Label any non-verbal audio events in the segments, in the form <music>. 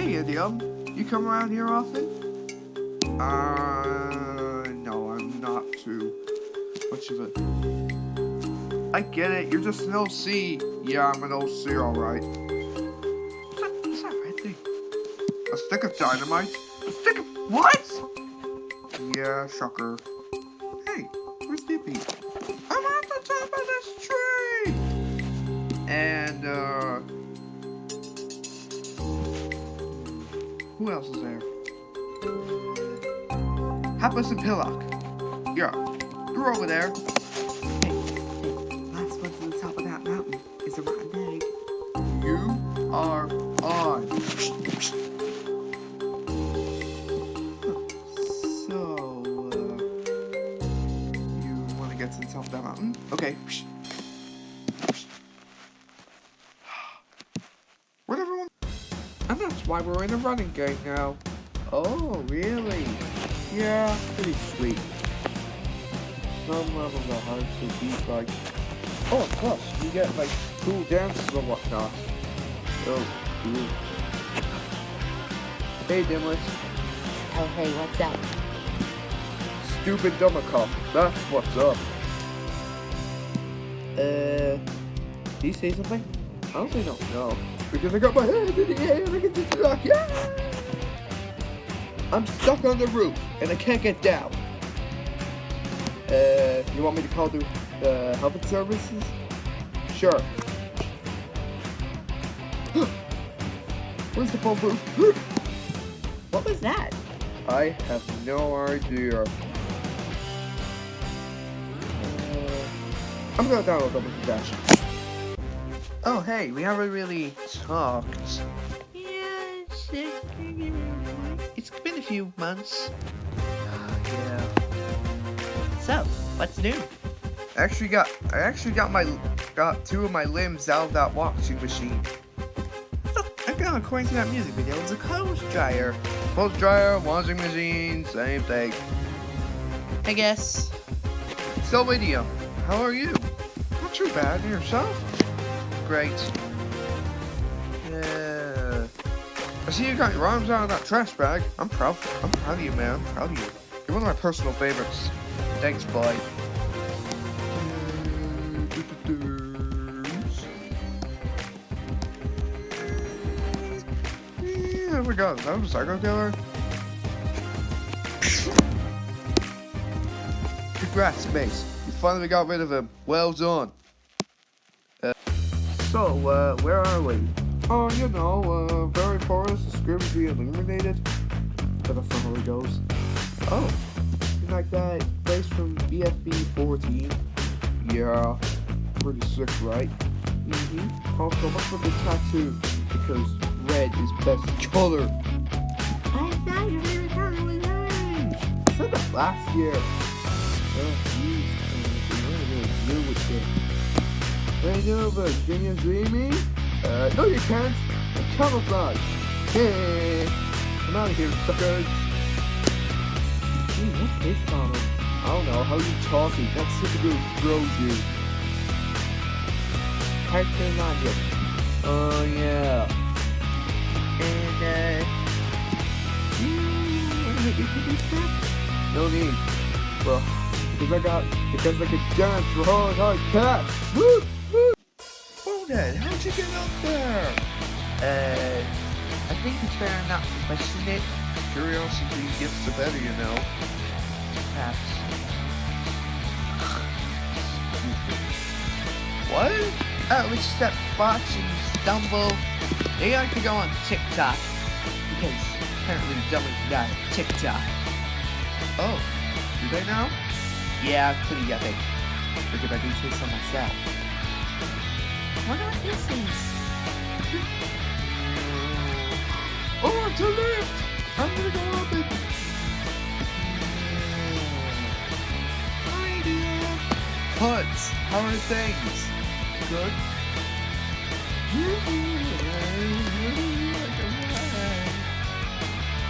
Hey, Idiom. You come around here often? Uh, no, I'm not too much of it. I get it. You're just an OC. Yeah, I'm an OC, alright. What's that, what's that red thing? A stick of dynamite? A stick of... What? Yeah, shocker. Hey, where's Dippy? Who else is there? Hapless and Pillock. Yeah, you're over there. Hey, hey, last one to the top of that mountain is a rotten egg. You are on. So, uh, you want to get to the top of that mountain? Okay. Why we're in a running game now. Oh, really? Yeah, pretty sweet. Some levels are hard to beat, like. Oh, plus you get like cool dances and whatnot. Oh, cool. Hey, Dimwit. Oh, hey, what's up? Stupid Dummkopf. That's what's up. Uh, did you say something? I honestly don't know. Because I got my hands in the air and I can just rock. Yeah! I'm stuck on the roof and I can't get down. Uh, you want me to call the uh, health services? Sure. <gasps> Where's the phone booth? <gasps> What was that? I have no idea. Uh, I'm gonna download Double Dash. Oh, hey, we haven't really talked. Yeah, it's, been a few months. Uh, yeah. So, what's new? I actually got, I actually got my, got two of my limbs out of that washing machine. Again, according to that music video, it's a clothes dryer. Clothes dryer, washing machine, same thing. I guess. So, Lydia, how are you? Not too bad. And yourself? Great. Yeah. I see you got your arms out of that trash bag. I'm proud. I'm proud of you, man. I'm proud of you. You're one of my personal favorites. Thanks, boy. Yeah, there we go. That was a psycho killer. Congrats, Mace. You finally got rid of him. Well done. Uh, so, uh, where are we? Oh, you know, uh, very forest, the script be eliminated. But that's not how it goes. Oh, like that place from BFB 14? Yeah, pretty sick, right? Mm-hmm. Also, what's with the tattoo? Because red is best color. I thought your favorite color was orange. I said that last year. Oh, jeez. What am I gonna do with this? What do you do about? Can you see me? Uh, no you can't. I'm camouflage. Hey, come out of here, suckers. Gee, what's this problem? I don't know. How are you talking? That's typical bros you. Cartoon logic. Oh, yeah. And, uh... No need. Well, because I got, because I can dance for hard, hard cash. Woo! How'd you get up there? Uh, I think it's fair not to question it. Curiosity gets the better, you know. Perhaps. <laughs> what? Oh, it's just that and stumble. They like to go on TikTok. Because apparently dummies got TikTok. Oh, do they now? Yeah, pretty epic. Figured I do say so myself. What are these things? Oh, it's a lift! I'm gonna go up it. Hi, dear. Huts, how are things? Good.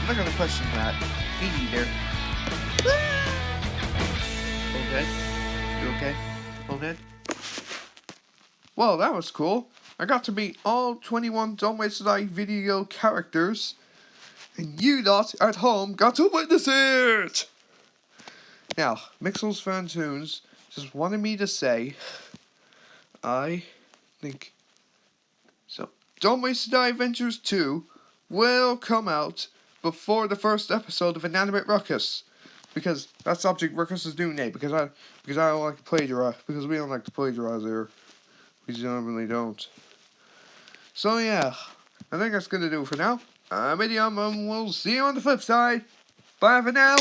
I'm not gonna question that. Me neither. <laughs> Okay? You okay? Bonehead? Well, that was cool. I got to meet all 21 Dumb Ways Die video characters, and you lot at home got to witness it! Now, Mixels Fan Tunes just wanted me to say, I think so. Dumb Ways Die Adventures 2 will come out before the first episode of Inanimate Ruckus. Because that's Object Ruckus's new name. Because I because I don't like to plagiarize. Because we don't like to plagiarize here. Generally don't. So yeah, I think that's gonna do it for now. Uh, I'm Idiom, and we'll see you on the flip side. Bye for now.